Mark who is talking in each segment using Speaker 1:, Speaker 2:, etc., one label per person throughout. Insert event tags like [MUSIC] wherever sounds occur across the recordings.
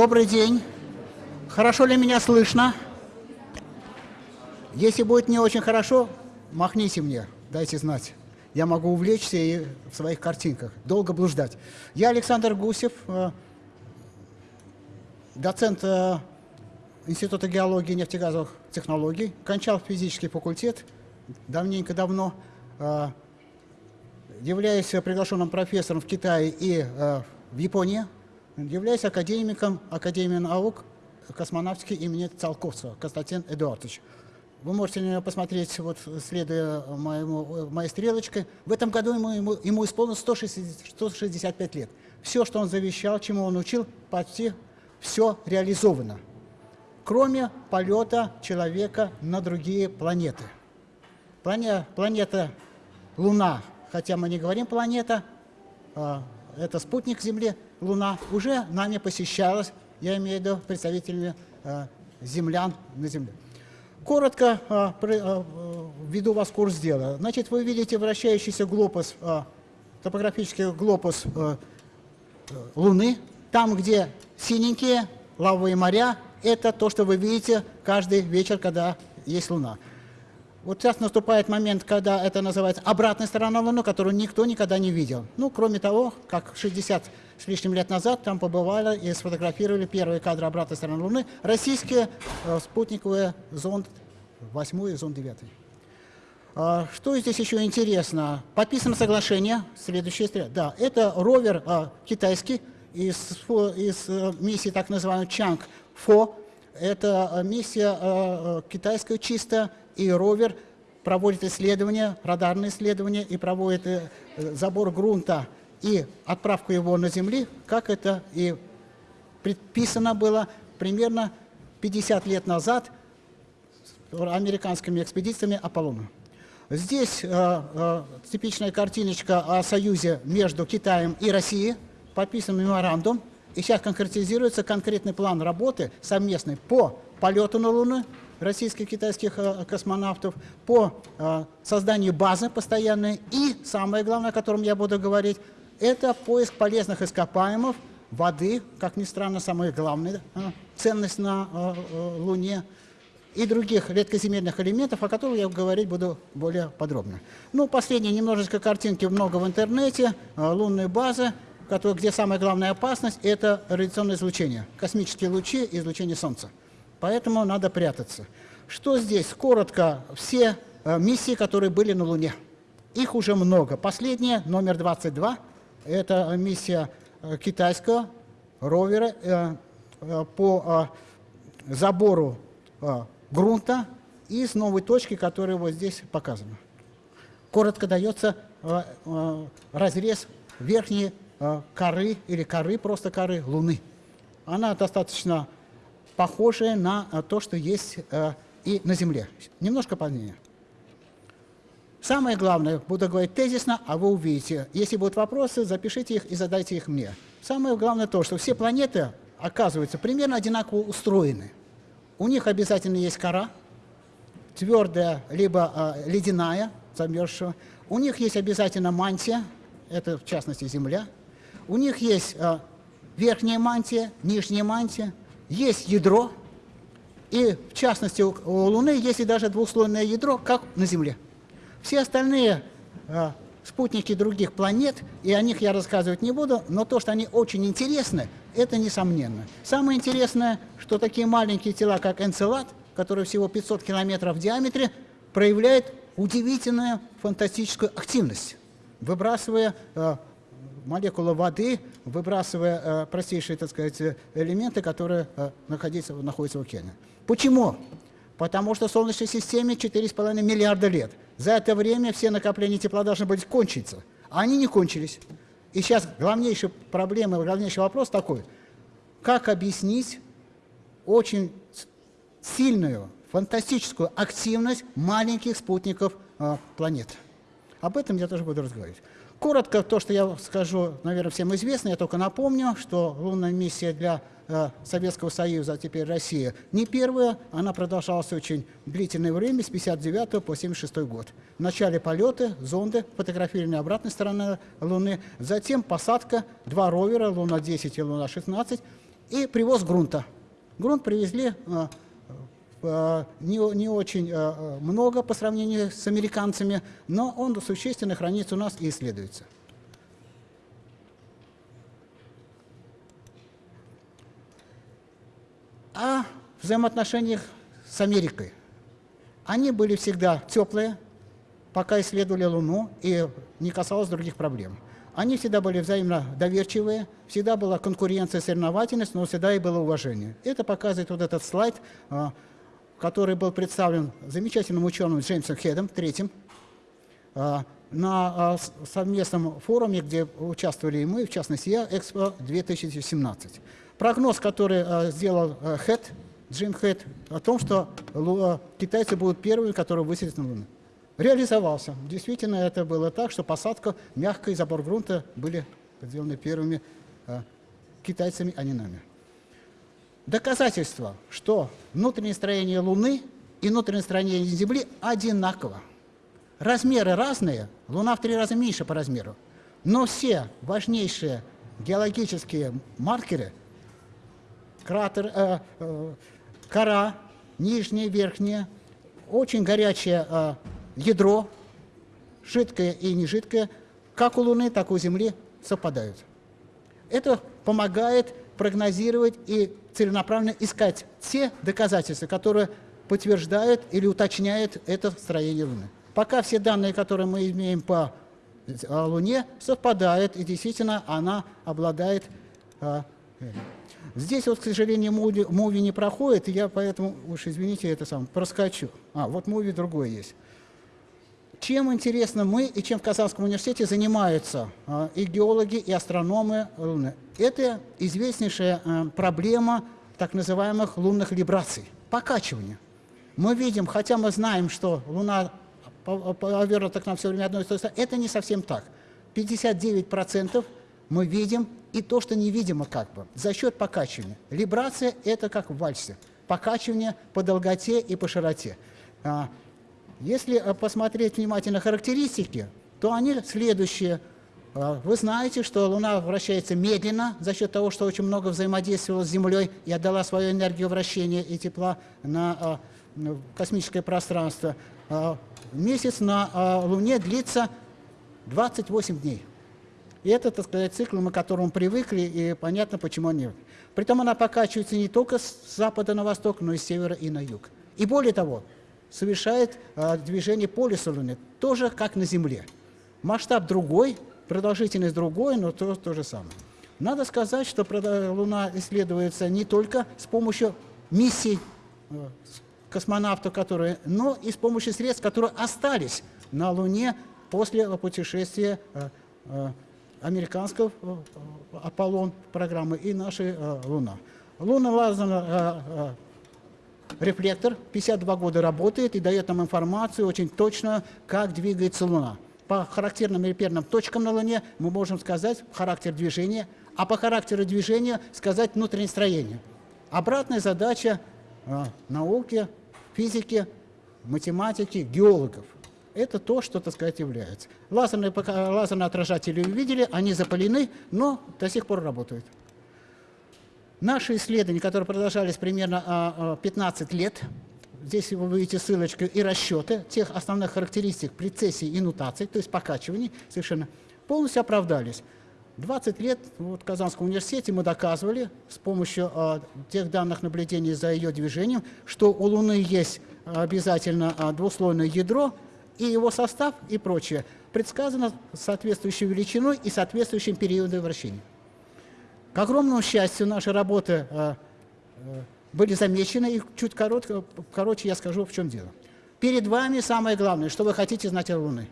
Speaker 1: Добрый день. Хорошо ли меня слышно? Если будет не очень хорошо, махните мне, дайте знать. Я могу увлечься и в своих картинках, долго блуждать. Я Александр Гусев, э, доцент э, Института геологии и нефтегазовых технологий, кончал физический факультет давненько-давно, э, являюсь приглашенным профессором в Китае и в Японии, являюсь академиком Академии наук космонавтики имени Циолковцева Константин Эдуардович. Вы можете на него посмотреть, вот, следуя моему, моей стрелочке. В этом году ему, ему, ему исполнилось 160, 165 лет. Все, что он завещал, чему он учил, почти все реализовано. Кроме полета человека на другие планеты. Планета, планета Луна, хотя мы не говорим планета, а, это спутник Земли, Луна, уже нами посещалась, я имею в виду представителями а, землян на Земле. Коротко а, а, введу вас в курс дела. Значит, вы видите вращающийся глобус, топографический глобус Луны. Там, где синенькие лавовые моря, это то, что вы видите каждый вечер, когда есть Луна. Вот сейчас наступает момент, когда это называется обратная сторона Луны, которую никто никогда не видел. Ну, кроме того, как 60 с лишним лет назад там побывали и сфотографировали первые кадры обратной стороны Луны российские э, спутниковые зонд 8 и зонд 9. А, что здесь еще интересно? Подписано соглашение, следующее, да, это ровер а, китайский из, из а, миссии так называемой Чанг-Фо, это миссия а, китайская чисто, и ровер проводит исследования, радарные исследования и проводит э, забор грунта и отправку его на Земли, как это и предписано было примерно 50 лет назад американскими экспедициями Аполлона. Здесь э, э, типичная картиночка о союзе между Китаем и Россией, подписан меморандум, и сейчас конкретизируется конкретный план работы совместный по полету на Луну, российских и китайских э, космонавтов по э, созданию базы постоянной и, самое главное, о котором я буду говорить, это поиск полезных ископаемых, воды, как ни странно, самая главная э, ценность на Луне, и других редкоземельных элементов, о которых я говорить буду более подробно. Ну, последние немножечко картинки много в интернете, лунные базы, которые, где самая главная опасность – это радиационное излучение, космические лучи излучение Солнца поэтому надо прятаться. Что здесь? Коротко, все э, миссии, которые были на Луне. Их уже много. Последняя, номер 22, это миссия э, китайского ровера э, по забору грунта из новой точки, которая вот здесь показана. Коротко дается разрез верхней коры или коры, просто коры Луны. Она достаточно похожее на э, то, что есть э, и на Земле. Немножко позднее. Самое главное, буду говорить тезисно, а вы увидите. Если будут вопросы, запишите их и задайте их мне. Самое главное то, что все планеты, оказываются, примерно одинаково устроены. У них обязательно есть кора, твердая, либо э, ледяная, замерзшая. У них есть обязательно мантия, это в частности Земля. У них есть э, верхняя мантия, нижняя мантия, есть ядро, и в частности у, Луны есть и даже двухслойное ядро, как на Земле. Все остальные э, спутники других планет, и о них я рассказывать не буду, но то, что они очень интересны, это несомненно. Самое интересное, что такие маленькие тела, как Энцелад, которые всего 500 километров в диаметре, проявляют удивительную фантастическую активность, выбрасывая э, молекулы воды, выбрасывая э, простейшие, так сказать, элементы, которые э, находятся, находятся в океане. Почему? Потому что в Солнечной системе 4,5 миллиарда лет. За это время все накопления тепла должны были кончиться, а они не кончились. И сейчас главнейшая проблема, главнейший вопрос такой. Как объяснить очень сильную, фантастическую активность маленьких спутников э, планет? Об этом я тоже буду разговаривать. Коротко то, что я скажу, наверное, всем известно, я только напомню, что лунная миссия для э, Советского Союза, а теперь Россия, не первая, она продолжалась очень длительное время, с 59 по 76 год. В начале полеты, зонды, фотографирование обратной стороны Луны, затем посадка, два ровера, Луна-10 и Луна-16, и привоз грунта. Грунт привезли не, не очень много по сравнению с американцами, но он существенно хранится у нас и исследуется. О взаимоотношениях с Америкой. Они были всегда теплые, пока исследовали Луну, и не касалось других проблем. Они всегда были взаимно доверчивые, всегда была конкуренция, соревновательность, но всегда и было уважение. Это показывает вот этот слайд, а, который был представлен замечательным ученым Джеймсом Хедом, третьим, а, на а, совместном форуме, где участвовали и мы, в частности я, Экспо 2017. Прогноз, который сделал Хед, Джим Хед, о том, что китайцы будут первыми, которые высадят на Луну реализовался. Действительно, это было так, что посадка, мягкая и забор грунта были сделаны первыми китайцами, а не нами. Доказательство, что внутреннее строение Луны и внутреннее строение Земли одинаково. Размеры разные, Луна в три раза меньше по размеру, но все важнейшие геологические маркеры, кратер, э, э, кора, нижняя, верхняя, очень горячая э, ядро, жидкое и нежидкое, как у Луны, так и у Земли совпадают. Это помогает прогнозировать и целенаправленно искать те доказательства, которые подтверждают или уточняют это строение Луны. Пока все данные, которые мы имеем по Луне, совпадают, и действительно она обладает... А, Здесь вот, к сожалению, муви, муви не проходит, и я поэтому, уж извините, это сам проскочу. А, вот муви другой есть чем интересно мы и чем в Казанском университете занимаются а, и геологи, и астрономы Луны. Это известнейшая а, проблема так называемых лунных либраций, покачивания. Мы видим, хотя мы знаем, что Луна повернута к нам все время одной стороны, это не совсем так. 59% мы видим и то, что невидимо как бы, за счет покачивания. Либрация – это как в вальсе, покачивание по долготе и по широте. А, если э, посмотреть внимательно характеристики, то они следующие. Э, вы знаете, что Луна вращается медленно за счет того, что очень много взаимодействовала с Землей и отдала свою энергию вращения и тепла на э, космическое пространство. Месяц на Луне длится 28 дней. И это, так сказать, цикл, мы к которому привыкли, и понятно, почему они. Притом она покачивается не только с запада на восток, но и с севера и на юг. И более того, совершает а, движение по лесу Луны, тоже как на Земле. Масштаб другой, продолжительность другой, но то, то же самое. Надо сказать, что Луна исследуется не только с помощью миссий э, космонавтов, которые, но и с помощью средств, которые остались на Луне после путешествия э, э, американского Аполлон программы и нашей Луна. Луна лазерная рефлектор 52 года работает и дает нам информацию очень точно, как двигается Луна. По характерным реперным точкам на Луне мы можем сказать характер движения, а по характеру движения сказать внутреннее строение. Обратная задача э, науки, физики, математики, геологов. Это то, что, так сказать, является. Лазерные, лазерные отражатели увидели, они запалены, но до сих пор работают. Наши исследования, которые продолжались примерно 15 а, а, лет, здесь вы видите ссылочку и расчеты тех основных характеристик прецессии и нутаций, то есть покачиваний, совершенно полностью оправдались. 20 лет вот, в Казанском университете мы доказывали с помощью а, тех данных наблюдений за ее движением, что у Луны есть обязательно а, двуслойное ядро, и его состав и прочее предсказано соответствующей величиной и соответствующим периодом вращения. К огромному счастью, наши работы э, э, были замечены, и чуть коротко, короче я скажу, в чем дело. Перед вами самое главное, что вы хотите знать о Луны.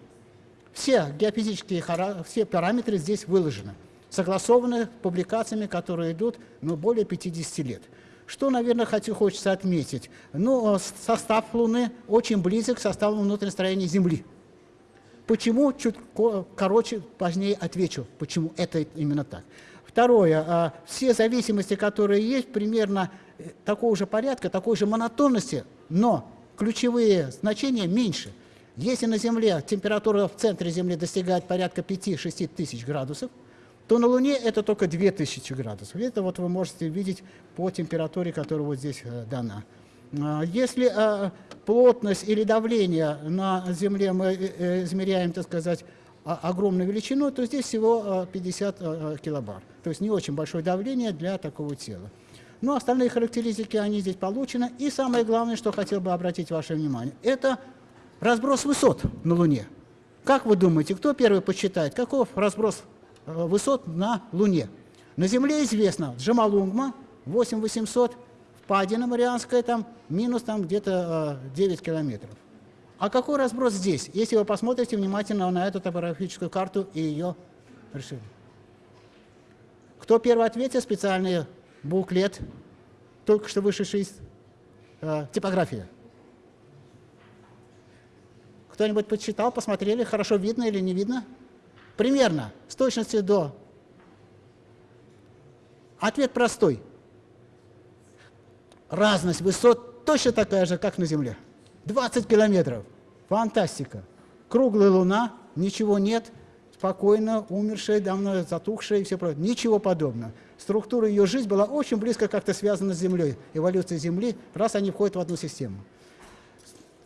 Speaker 1: Все геофизические все параметры здесь выложены, согласованы публикациями, которые идут ну, более 50 лет. Что, наверное, хочу, хочется отметить? Ну, э, состав Луны очень близок к составу внутреннего строения Земли. Почему? Чуть короче, позднее отвечу, почему это именно так. Второе, а, все зависимости, которые есть, примерно э, такого же порядка, такой же монотонности, но ключевые значения меньше. Если на Земле температура в центре Земли достигает порядка 5-6 тысяч градусов, то на Луне это только 2000 градусов. Это вот вы можете видеть по температуре, которая вот здесь э, дана. А, если э, плотность или давление на Земле мы э, измеряем, так сказать, огромную величину, то здесь всего 50 килобар. То есть не очень большое давление для такого тела. Но остальные характеристики, они здесь получены. И самое главное, что хотел бы обратить ваше внимание, это разброс высот на Луне. Как вы думаете, кто первый посчитает, каков разброс Э, высот на Луне. На Земле известно Джамалунгма 8800, впадина Марианская там минус там где-то 9 э, километров. А какой разброс здесь, если вы посмотрите внимательно на эту топографическую карту и ее решили? Кто первый ответил? Специальный буклет, только что вышедший из э, типографии. Кто-нибудь подсчитал, посмотрели, хорошо видно или не видно? Примерно, с точностью до. Ответ простой. Разность высот точно такая же, как на Земле. 20 километров. Фантастика. Круглая Луна, ничего нет, спокойно, умершая, давно затухшая и все прочее. Ничего подобного. Структура ее жизни была очень близко как-то связана с Землей, эволюция Земли, раз они входят в одну систему.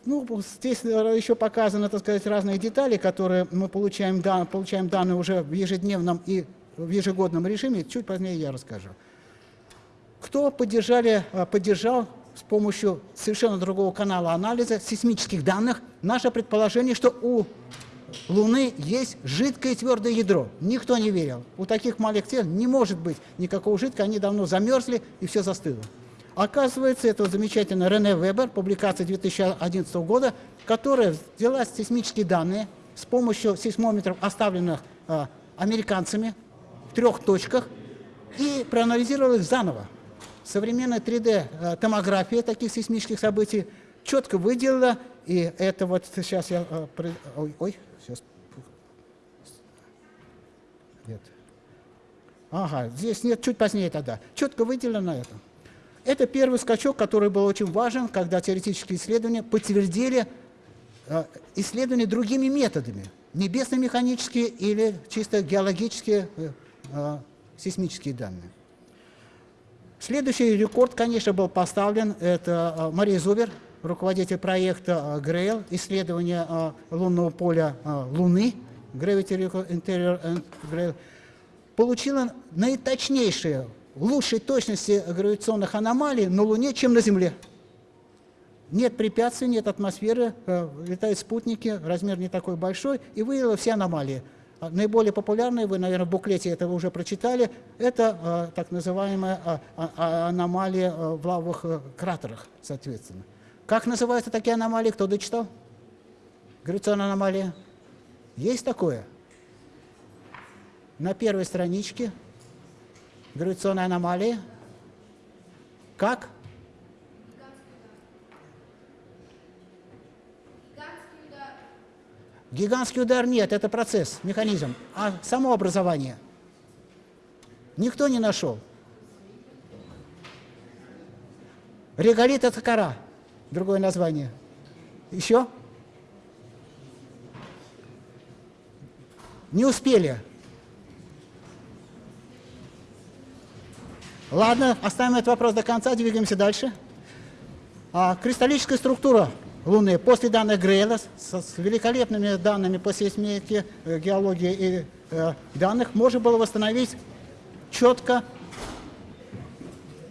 Speaker 1: Ну, здесь еще показаны, так сказать, разные детали, которые мы получаем, дан, получаем данные уже в ежедневном и в ежегодном режиме. Чуть позднее я расскажу. Кто поддержали, э, поддержал с помощью совершенно другого канала анализа сейсмических данных наше предположение, что у Луны есть жидкое твердое ядро. Никто не верил. У таких маленьких тел не может быть никакого жидкого, они давно замерзли и все застыло. Оказывается, это замечательно Рене Вебер, публикация 2011 года, которая взяла сейсмические данные с помощью сейсмометров, оставленных э, американцами в трех точках, и проанализировала их заново. Современная 3D-томография э, таких сейсмических событий четко выделила, и это вот сейчас я... Э, ой, ой, сейчас... Нет. Ага, здесь нет, чуть позднее тогда. Четко выделено это. Это первый скачок, который был очень важен, когда теоретические исследования подтвердили э, исследования другими методами, небесно-механические или чисто геологические сейсмические данные. Следующий рекорд, конечно, был поставлен, это Мария Зубер, руководитель проекта GRAIL, исследование лунного поля Луны, Gravity Interior and GRAIL, получила наиточнейшие лучшей точности гравитационных аномалий на Луне, чем на Земле. Нет препятствий, нет атмосферы, э, летают спутники, размер не такой большой, и выявила все аномалии. А наиболее популярные, вы, наверное, в буклете этого уже прочитали, это э, так называемая э, аномалия в лавовых э, кратерах, соответственно. Как называются такие аномалии, кто дочитал? Гравитационная аномалия. Есть такое? На первой страничке гравитационной аномалии. Как? Гигантский удар нет, это процесс, механизм. А само образование? Никто не нашел. Реголит – это кора, другое название. Еще? Не успели. Ладно, оставим этот вопрос до конца, двигаемся дальше. А, кристаллическая структура Луны после данных Грейла с, великолепными данными по сейсмике, э, геологии и э, данных можно было восстановить четко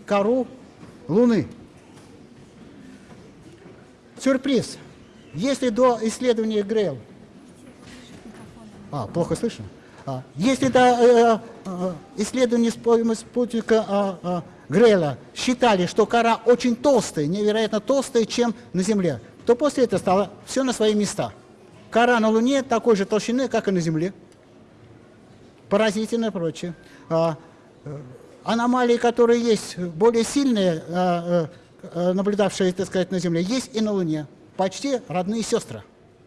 Speaker 1: кору Луны. Сюрприз. Если до исследования Грейл... А, плохо слышно? А, если до э, э, исследования спутника а, а, Грейла считали, что кора очень толстая, невероятно толстая, чем на Земле, то после этого стало все на свои места. Кора на Луне такой же толщины, как и на Земле. Поразительно и прочее. А, э, аномалии, которые есть, более сильные, наблюдавшие, так сказать, на Земле, есть и на Луне. Почти родные сестры.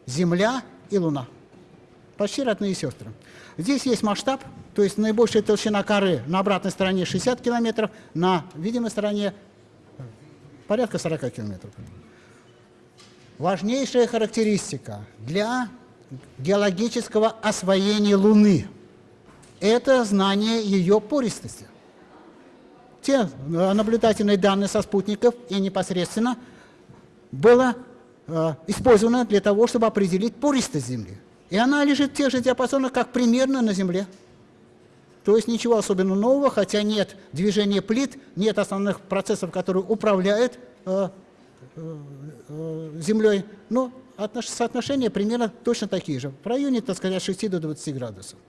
Speaker 1: Земля и Луна. Почти родные сестры. Здесь есть масштаб, то есть наибольшая толщина коры на обратной стороне 60 километров, на видимой стороне порядка 40 километров. Важнейшая характеристика для геологического освоения Луны. это знание ее пористости. Те э, наблюдательные данные со спутников и непосредственно было э, использовано для того, чтобы определить пористость Земли. И она лежит в тех же диапазонах, как примерно на Земле. То есть ничего особенно нового, хотя нет движения плит, нет основных процессов, которые управляют э, Землей, но отнош соотношения примерно точно такие же, в районе, так сказать, от 6 до 20 градусов.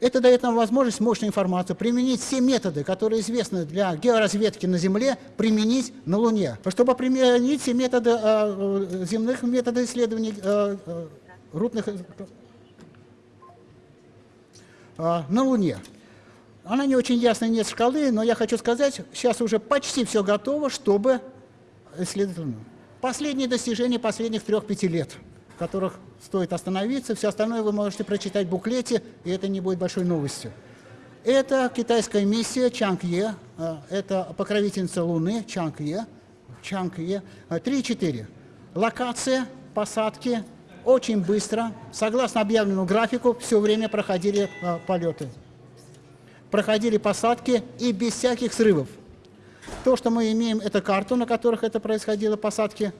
Speaker 1: Это дает нам возможность мощную информацию применить все методы, которые известны для георазведки на Земле, применить на Луне. Чтобы применить все методы э, земных методов исследований э, э, рутных э, на Луне. Она не очень ясная, нет шкалы, но я хочу сказать, сейчас уже почти все готово, чтобы исследовать Луну. Последние достижения последних трех-пяти лет, в которых стоит остановиться. Все остальное вы можете прочитать в буклете, и это не будет большой новостью. Это китайская миссия Чанг-Е, э, это покровительница Луны Чанг-Е, Чанг-Е, 3-4. Э, Локация, посадки, очень быстро, согласно объявленному графику, все время проходили э, полеты проходили посадки и без всяких срывов. То, что мы имеем, это карту, на которых это происходило, посадки.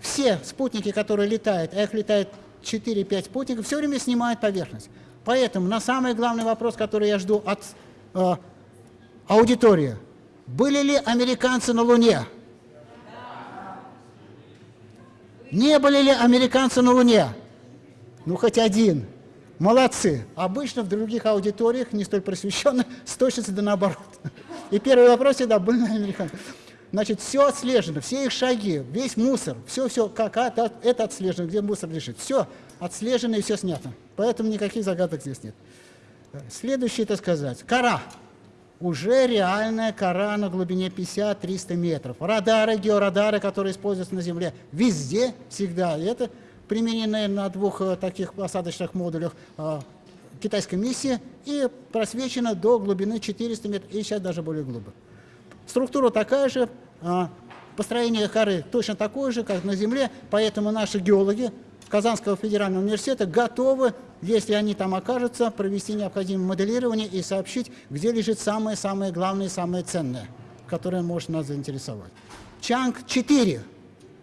Speaker 1: Все спутники, которые летают, а их летает 4-5 спутников, все время снимают поверхность. Поэтому на самый главный вопрос, который я жду от э, аудитории. Были ли американцы на Луне? Не были ли американцы на Луне? Ну, хоть один. Молодцы. Обычно в других аудиториях, не столь просвещенных, [LAUGHS] с да наоборот. И первый вопрос всегда был [LAUGHS] на американцев. Значит, все отслежено, все их шаги, весь мусор, все-все, как это, это отслежено, где мусор лежит. Все отслежено и все снято. Поэтому никаких загадок здесь нет. Следующее, это сказать, кора. Уже реальная кора на глубине 50-300 метров. Радары, георадары, которые используются на Земле, везде, всегда. И это применены на двух э, таких посадочных модулях э, китайской миссии и просвечено до глубины 400 метров, и сейчас даже более глубоко. Структура такая же, э, построение коры точно такое же, как на Земле, поэтому наши геологи Казанского федерального университета готовы, если они там окажутся, провести необходимое моделирование и сообщить, где лежит самое-самое главное, самое ценное, которое может нас заинтересовать. Чанг-4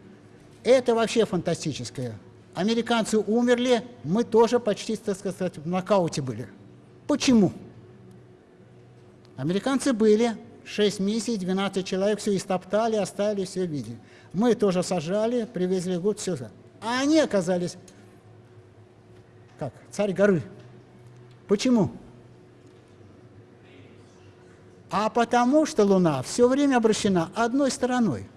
Speaker 1: – это вообще фантастическое Американцы умерли, мы тоже почти, так сказать, в нокауте были. Почему? Американцы были, 6 миссий, 12 человек, все истоптали, оставили все в. Мы тоже сажали, привезли год, все. А они оказались, как, царь горы. Почему? А потому что Луна все время обращена одной стороной.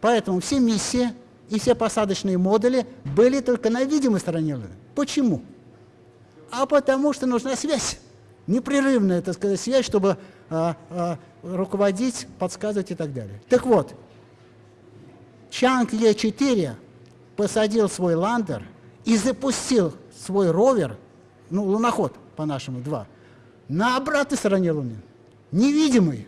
Speaker 1: Поэтому все миссии и все посадочные модули были только на видимой стороне Луны. Почему? А потому что нужна связь, непрерывная, так сказать, связь, чтобы а, а, руководить, подсказывать и так далее. Так вот, Чанг Е4 посадил свой ландер и запустил свой ровер, ну, луноход, по-нашему, два, на обратной стороне Луны, невидимой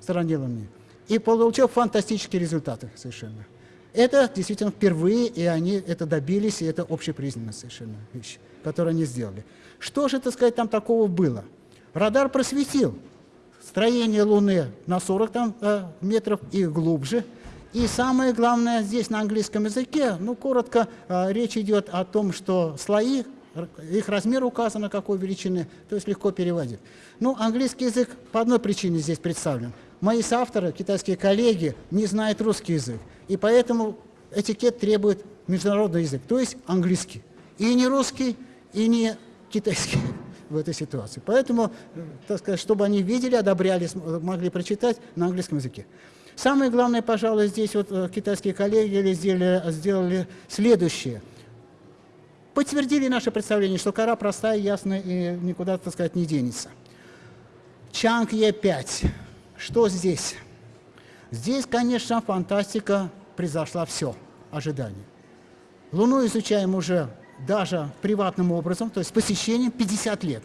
Speaker 1: стороне Луны, и получил фантастические результаты совершенно. Это действительно впервые, и они это добились, и это общепризнанная совершенно вещь, которую они сделали. Что же, так сказать, там такого было? Радар просветил строение Луны на 40 там, э, метров и глубже. И самое главное здесь на английском языке, ну, коротко, э, речь идет о том, что слои, их размер указан, какой величины, то есть легко переводить. Ну, английский язык по одной причине здесь представлен. Мои соавторы, китайские коллеги, не знают русский язык и поэтому этикет требует международный язык, то есть английский. И не русский, и не китайский [LAUGHS] в этой ситуации. Поэтому, так сказать, чтобы они видели, одобряли, могли прочитать на английском языке. Самое главное, пожалуй, здесь вот э, китайские коллеги сделали, сделали следующее. Подтвердили наше представление, что кора простая, ясная и никуда, так сказать, не денется. Чанг Е5. Что здесь? Здесь, конечно, фантастика произошла все, ожидание. Луну изучаем уже даже приватным образом, то есть посещением 50 лет.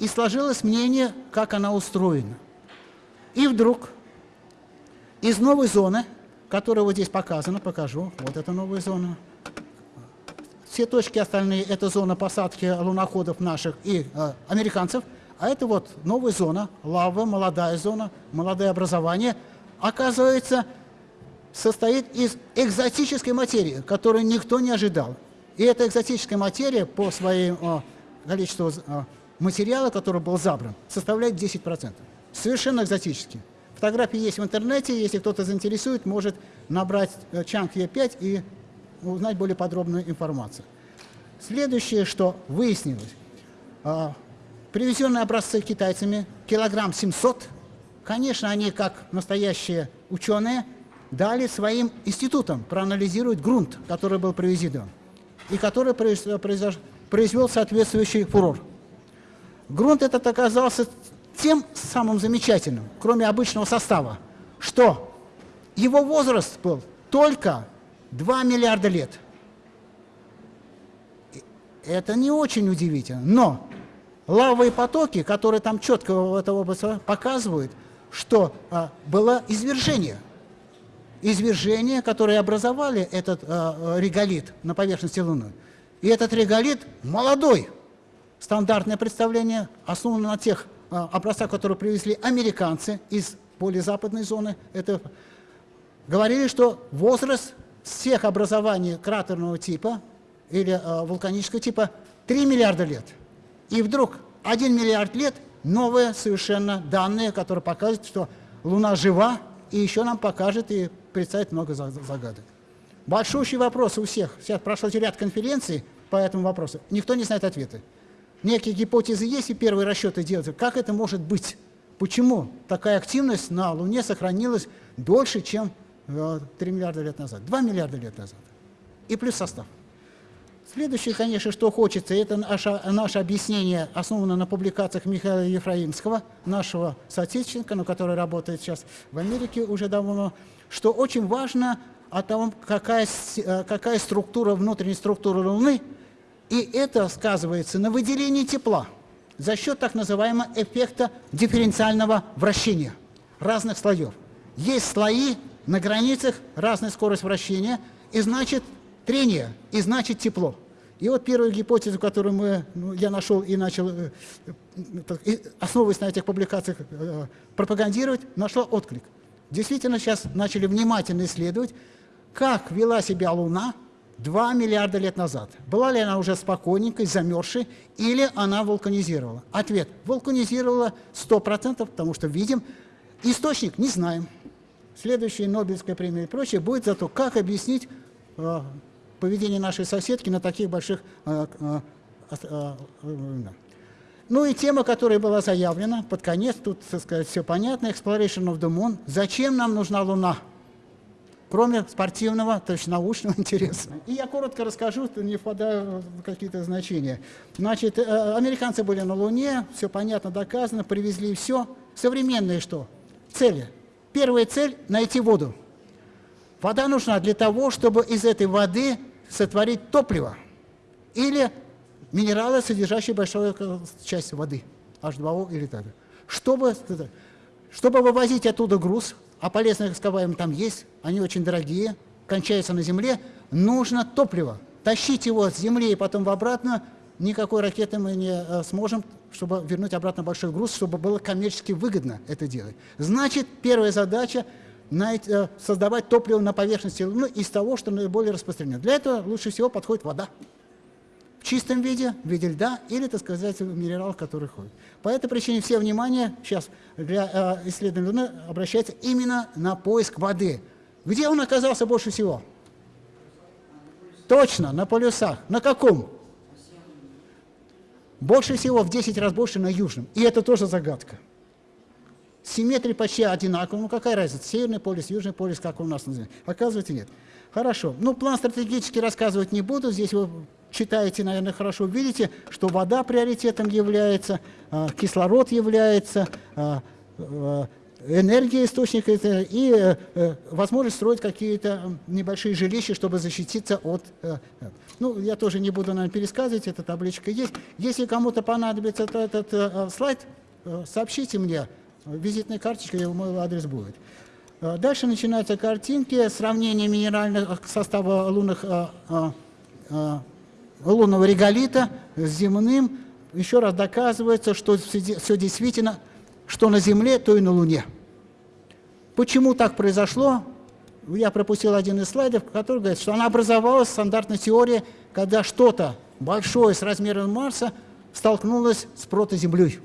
Speaker 1: И сложилось мнение, как она устроена. И вдруг из новой зоны, которая вот здесь показана, покажу, вот эта новая зона, все точки остальные – это зона посадки луноходов наших и э, американцев, А это вот новая зона, лава, молодая зона, молодое образование, оказывается, состоит из экзотической материи, которую никто не ожидал. И эта экзотическая материя по своему количеству материала, который был забран, составляет 10%. Совершенно экзотический. Фотографии есть в интернете, если кто-то заинтересует, может набрать Chunk E5 и узнать более подробную информацию. Следующее, что выяснилось. Привезенные образцы китайцами, килограмм 700, конечно, они, как настоящие ученые, дали своим институтам проанализировать грунт, который был привезен, и который произвел соответствующий фурор. Грунт этот оказался тем самым замечательным, кроме обычного состава, что его возраст был только 2 миллиарда лет. Это не очень удивительно, но лавовые потоки, которые там четко в области показывают, что а, было извержение. Извержение, которое образовали этот а, реголит на поверхности Луны. И этот реголит молодой. Стандартное представление основано на тех а, образцах, которые привезли американцы из более западной зоны. Это говорили, что возраст всех образований кратерного типа или а, вулканического типа 3 миллиарда лет. И вдруг 1 миллиард лет новые совершенно данные, которые показывают, что Луна жива, и еще нам покажет и представит много загадок. Большущий вопрос у всех. Сейчас прошел ряд конференций по этому вопросу. Никто не знает ответы некие гипотезы есть и первые расчеты делаются. Как это может быть? Почему такая активность на Луне сохранилась дольше, чем 3 э, миллиарда лет назад, 2 миллиарда лет назад? И плюс состав. Следующее, конечно, что хочется, это наше, наше объяснение, основано на публикациях Михаила Ефраимского, нашего соотечественника, но который работает сейчас в Америке уже давно, что очень важно о том, какая, э, какая структура, внутренняя структура Луны – и это сказывается на выделении тепла за счет так называемого эффекта дифференциального вращения разных слоев. Есть слои на границах, разная скорость вращения, и значит трение, и значит тепло. И вот первую гипотезу, которую мы, ну, я нашел и начал, э, э, основываясь на этих публикациях, э, пропагандировать, нашла отклик. Действительно, сейчас начали внимательно исследовать, как вела себя Луна 2 миллиарда лет назад. Была ли она уже спокойненькой, замерзшей, или она вулканизировала? Ответ – вулканизировала 100%, потому что видим. Источник – не знаем. Следующая Нобелевская премия и прочее будет за то, как объяснить э, поведение нашей соседки на таких больших... Э, э, э, ну и тема, которая была заявлена, под конец, тут, так сказать, все понятно, Exploration of the Moon. Зачем нам нужна Луна? кроме спортивного, то есть научного [LAUGHS] интереса. И я коротко расскажу, не впадаю в какие-то значения. Значит, американцы были на Луне, все понятно, доказано, привезли все. Современные что? Цели. Первая цель – найти воду. Вода нужна для того, чтобы из этой воды сотворить топливо или минералы, содержащие большую часть воды, H2O или так. Чтобы, чтобы вывозить оттуда груз, а полезные ископаемые там есть, они очень дорогие, кончаются на земле, нужно топливо. Тащить его с земли и потом в обратно, никакой ракеты мы не э, сможем, чтобы вернуть обратно большой груз, чтобы было коммерчески выгодно это делать. Значит, первая задача создавать топливо на поверхности Луны из того, что наиболее распространено. Для этого лучше всего подходит вода чистом виде, в виде льда или, так сказать, минерал, который ходит. По этой причине все внимание сейчас для э, исследования Луны обращается именно на поиск воды. Где он оказался больше всего? Точно, на полюсах. На каком? Больше всего, в 10 раз больше на южном. И это тоже загадка. Симметрия почти одинаковая. Ну какая разница? Северный полюс, южный полюс, как у нас называется? Оказывается, нет. Хорошо. Ну, план стратегически рассказывать не буду. Здесь вы читаете, наверное, хорошо, видите, что вода приоритетом является, а, кислород является, а, а, энергия источник и э, э, возможность строить какие-то небольшие жилища, чтобы защититься от... Э, ну, я тоже не буду, наверное, пересказывать, эта табличка есть. Если кому-то понадобится этот, этот слайд, сообщите мне, визитная карточка, мой адрес будет. Дальше начинаются картинки, сравнение минеральных состава лунных лунного реголита с земным, еще раз доказывается, что все действительно, что на Земле, то и на Луне. Почему так произошло? Я пропустил один из слайдов, который говорит, что она образовалась, стандартная теория, когда что-то большое с размером Марса столкнулось с протоземлей.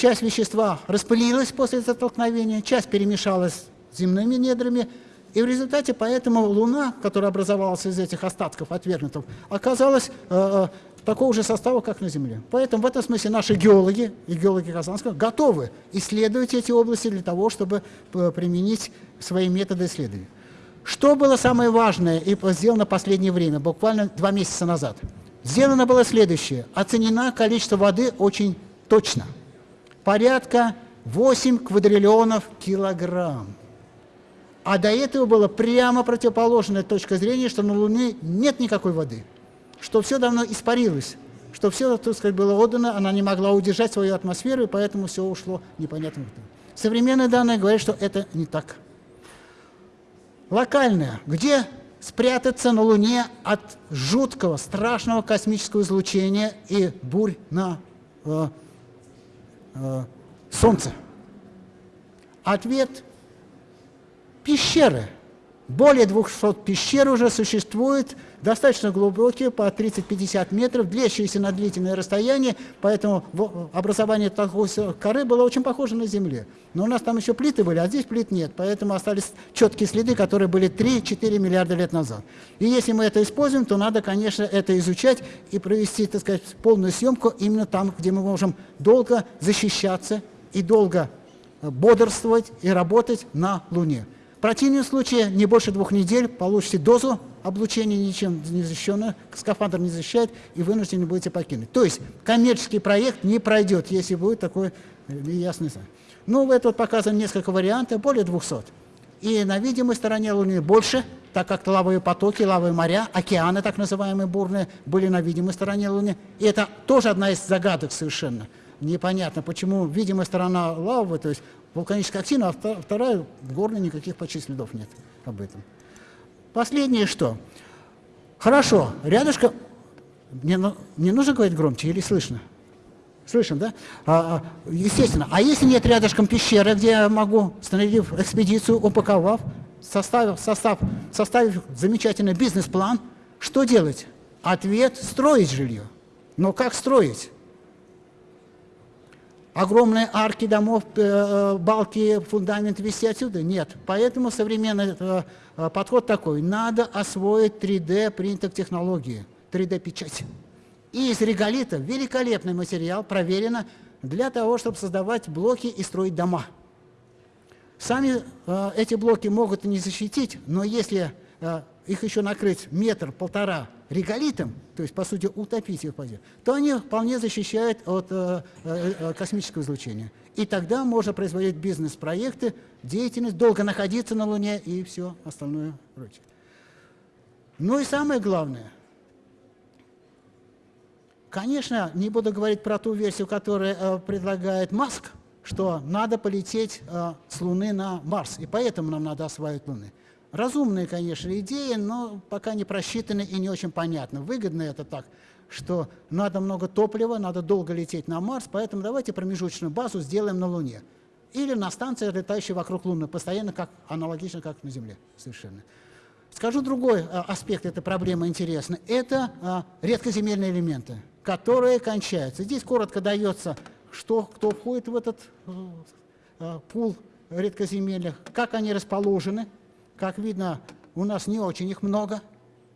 Speaker 1: Часть вещества распылилась после столкновения, часть перемешалась с земными недрами, и в результате поэтому Луна, которая образовалась из этих остатков отвергнутых, оказалась э, э, такого же состава, как на Земле. Поэтому в этом смысле наши геологи и геологи Казанского готовы исследовать эти области для того, чтобы э, применить свои методы исследования. Что было самое важное и сделано в последнее время, буквально два месяца назад? Сделано было следующее. Оценено количество воды очень точно. Порядка 8 квадриллионов килограмм. А до этого была прямо противоположная точка зрения, что на Луне нет никакой воды, что все давно испарилось, что все, так сказать, было отдано, она не могла удержать свою атмосферу, и поэтому все ушло непонятно куда. Современные данные говорят, что это не так. Локальное. Где спрятаться на Луне от жуткого, страшного космического излучения и бурь на э, Солнце? Ответ Пещеры. Более 200 пещер уже существует, достаточно глубокие, по 30-50 метров, длящиеся на длительное расстояние, поэтому образование такой коры было очень похоже на Земле. Но у нас там еще плиты были, а здесь плит нет, поэтому остались четкие следы, которые были 3-4 миллиарда лет назад. И если мы это используем, то надо, конечно, это изучать и провести, так сказать, полную съемку именно там, где мы можем долго защищаться и долго бодрствовать и работать на Луне. В противном случае не больше двух недель получите дозу облучения ничем не защищенного, скафандр не защищает, и вынуждены будете покинуть. То есть коммерческий проект не пройдет, если будет такой э, ясный знак. Ну, в этот показан несколько вариантов, более 200. И на видимой стороне Луны больше, так как лавовые потоки, лавовые моря, океаны, так называемые бурные, были на видимой стороне Луны. И это тоже одна из загадок совершенно. Непонятно, почему видимая сторона лавы, то есть вулканическая актина, а вторая горная, никаких почти следов нет об этом. Последнее что? Хорошо, рядышком... Мне, не нужно говорить громче или слышно? Слышим, да? А, а, естественно. А если нет рядышком пещеры, где я могу, снарядив экспедицию, упаковав, составив, состав, составив замечательный бизнес-план, что делать? Ответ – строить жилье. Но как строить? Огромные арки домов, э, э, балки, фундамент вести отсюда? Нет. Поэтому современный э, подход такой. Надо освоить 3D принтер технологии, 3D-печать. И из реголита великолепный материал, проверено, для того, чтобы создавать блоки и строить дома. Сами эти блоки могут не защитить, но если их еще накрыть метр-полтора реголитом, то есть, по сути, утопить их воде, то они вполне защищают от э, э, э, космического излучения. И тогда можно производить бизнес-проекты, деятельность, долго находиться на Луне и все остальное прочее. Ну и самое главное, конечно, не буду говорить про ту версию, которую э, предлагает Маск, что надо полететь э, с Луны на Марс, и поэтому нам надо осваивать Луны. Разумные, конечно, идеи, но пока не просчитаны и не очень понятно. Выгодно это так, что надо много топлива, надо долго лететь на Марс, поэтому давайте промежуточную базу сделаем на Луне. Или на станции, летающей вокруг Луны, постоянно как, аналогично, как на Земле совершенно. Скажу другой а, аспект этой проблемы интересный. Это а, редкоземельные элементы, которые кончаются. Здесь коротко дается, что, кто входит в этот а пул редкоземельных, как они расположены, как видно, у нас не очень их много.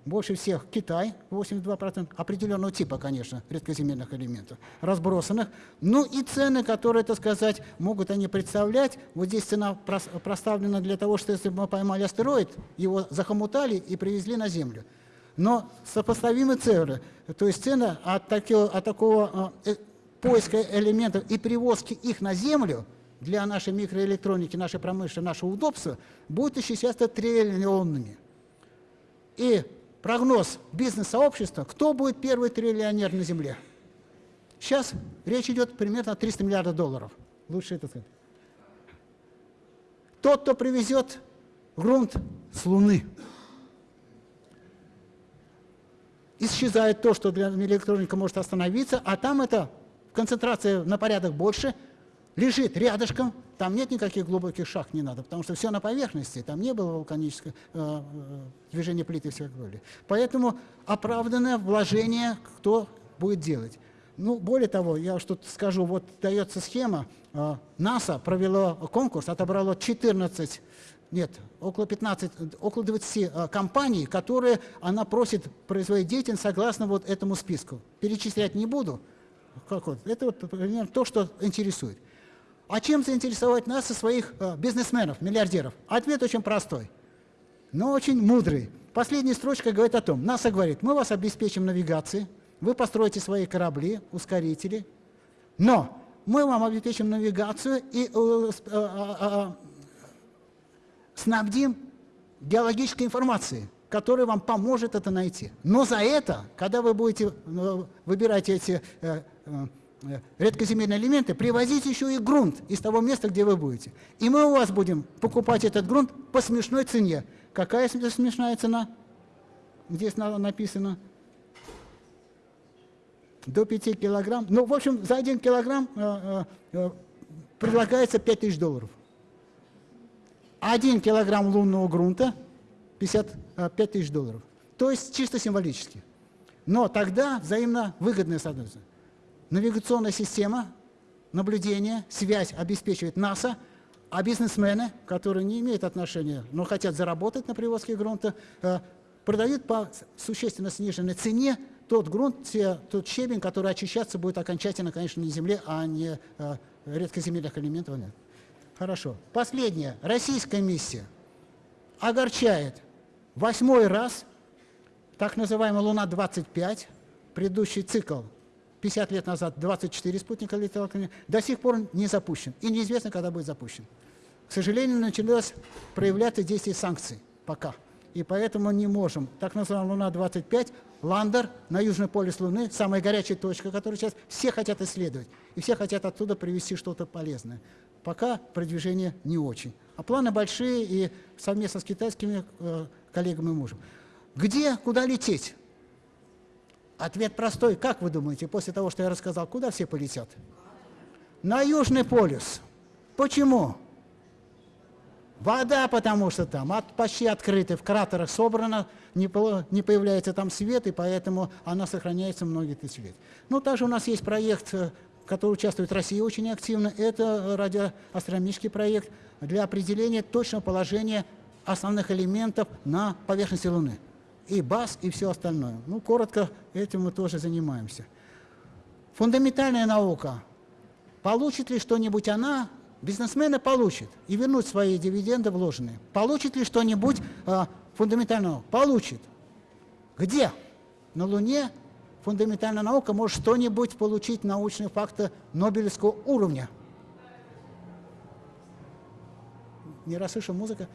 Speaker 1: Больше всех Китай, 82%, определенного типа, конечно, редкоземельных элементов, разбросанных. Ну и цены, которые, так сказать, могут они представлять. Вот здесь цена проставлена для того, что если бы мы поймали астероид, его захомутали и привезли на Землю. Но сопоставимы цены, то есть цена от, такого, от такого э, поиска элементов и перевозки их на Землю – для нашей микроэлектроники, нашей промышленности, нашего удобства будут исчисляться триллионными. И прогноз бизнес-сообщества, кто будет первый триллионер на Земле? Сейчас речь идет примерно о 300 миллиардов долларов. Лучше это сказать. Тот, кто привезет грунт с Луны. исчезает то, что для электроника может остановиться, а там это концентрация на порядок больше, лежит рядышком, там нет никаких глубоких шахт, не надо, потому что все на поверхности, там не было вулканического э, э, движения плиты и все такое. Поэтому оправданное вложение кто будет делать. Ну, более того, я уж тут скажу, вот дается схема, э, НАСА провело конкурс, отобрало 14 нет, около 15, около 20 э, компаний, которые она просит производить деятельность согласно вот этому списку. Перечислять не буду. Как вот? Это вот, например, то, что интересует. А чем заинтересовать нас и своих э, бизнесменов, миллиардеров? Ответ очень простой, но очень мудрый. Последняя строчка говорит о том, НАСА говорит, мы вас обеспечим навигацией, вы построите свои корабли, ускорители, но мы вам обеспечим навигацию и э, э, э, э снабдим геологической информацией, которая вам поможет это найти. Но за это, когда вы будете выбирать эти редкоземельные элементы, привозите еще и грунт из того места, где вы будете. И мы у вас будем покупать этот грунт по смешной цене. Какая смешная цена? Здесь написано до 5 килограмм. Ну, в общем, за 1 килограмм э, э, предлагается 5 тысяч долларов. 1 килограмм лунного грунта 55 тысяч долларов. То есть чисто символически. Но тогда взаимно выгодное соответственно. Навигационная система, наблюдение, связь обеспечивает НАСА, а бизнесмены, которые не имеют отношения, но хотят заработать на привозке грунта, э, продают по существенно сниженной цене тот грунт, те, тот щебень, который очищаться будет окончательно, конечно, на земле, а не э, редкоземельных элементов. Нет. Хорошо. Последнее. Российская миссия огорчает восьмой раз, так называемая Луна-25, предыдущий цикл 50 лет назад 24 спутника летело к ней, до сих пор не запущен. И неизвестно, когда будет запущен. К сожалению, началось проявляться действие санкций пока. И поэтому не можем. Так называемая Луна-25, Ландер на южный полюс Луны, самая горячая точка, которую сейчас все хотят исследовать. И все хотят оттуда привезти что-то полезное пока продвижение не очень. А планы большие и совместно с китайскими э, коллегами можем. Где, куда лететь? Ответ простой. Как вы думаете, после того, что я рассказал, куда все полетят? На Южный полюс. Почему? Вода, потому что там от, почти открыты, в кратерах собрано, не, не появляется там свет, и поэтому она сохраняется многие тысячи лет. Ну, также у нас есть проект э, в которой участвует Россия очень активно, это радиоастрономический проект для определения точного положения основных элементов на поверхности Луны. И БАС, и все остальное. Ну, коротко, этим мы тоже занимаемся. Фундаментальная наука. Получит ли что-нибудь она? Бизнесмены получат и вернут свои дивиденды вложенные. Получит ли что-нибудь э, фундаментального? Получит. Где? На Луне фундаментальная наука может что-нибудь получить научные факты Нобелевского уровня. Не расслышал музыка?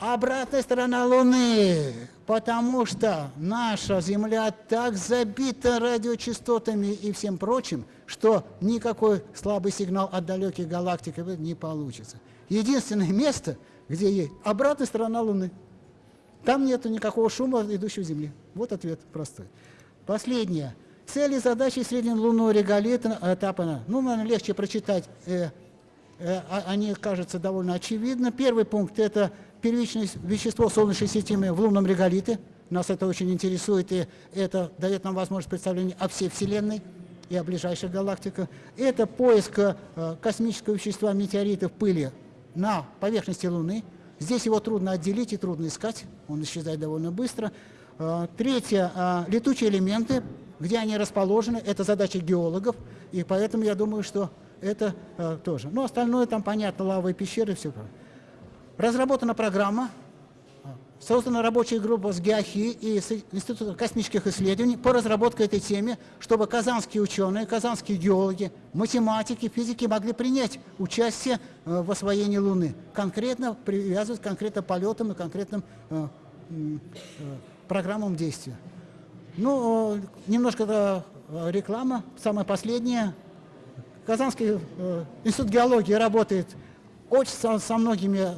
Speaker 1: Обратная сторона Луны, потому что наша Земля так забита радиочастотами и всем прочим, что никакой слабый сигнал от далеких галактик не получится. Единственное место, где есть обратная сторона Луны – там нет никакого шума, идущего Земли. Вот ответ простой. Последнее. Цели, задачи среднелунного реголита этапа. Ну, наверное, легче прочитать. Э, э, а, они, кажется, довольно очевидно. Первый пункт – это первичное вещество Солнечной системы в лунном реголите. Нас это очень интересует, и это дает нам возможность представления о всей Вселенной и о ближайших галактиках. Это поиск э, космического вещества метеоритов пыли на поверхности Луны – Здесь его трудно отделить и трудно искать, он исчезает довольно быстро. А, третье, а, летучие элементы, где они расположены, это задача геологов, и поэтому я думаю, что это тоже. Ну, остальное там понятно, лавовые пещеры, все. Разработана программа Создана рабочая группа с ГИАХИ и с Институтом космических исследований по разработке этой темы, чтобы казанские ученые, казанские геологи, математики, физики могли принять участие э, в освоении Луны. Конкретно привязывать конкретно полетам и конкретным э, э, программам действия. Ну, немножко реклама, самая последняя. Казанский институт геологии работает очень со, со многими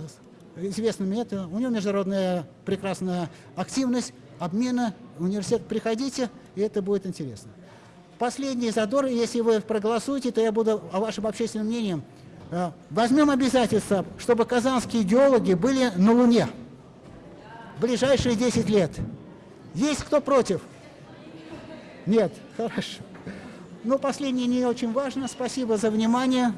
Speaker 1: известными это, у него международная прекрасная активность, обмена. Университет, приходите, и это будет интересно. Последний задор, если вы проголосуете, то я буду о вашем общественном мнении. Э, Возьмем обязательство, чтобы казанские геологи были на Луне в ближайшие 10 лет. Есть кто против? Нет, хорошо. Ну, последнее не очень важно. Спасибо за внимание.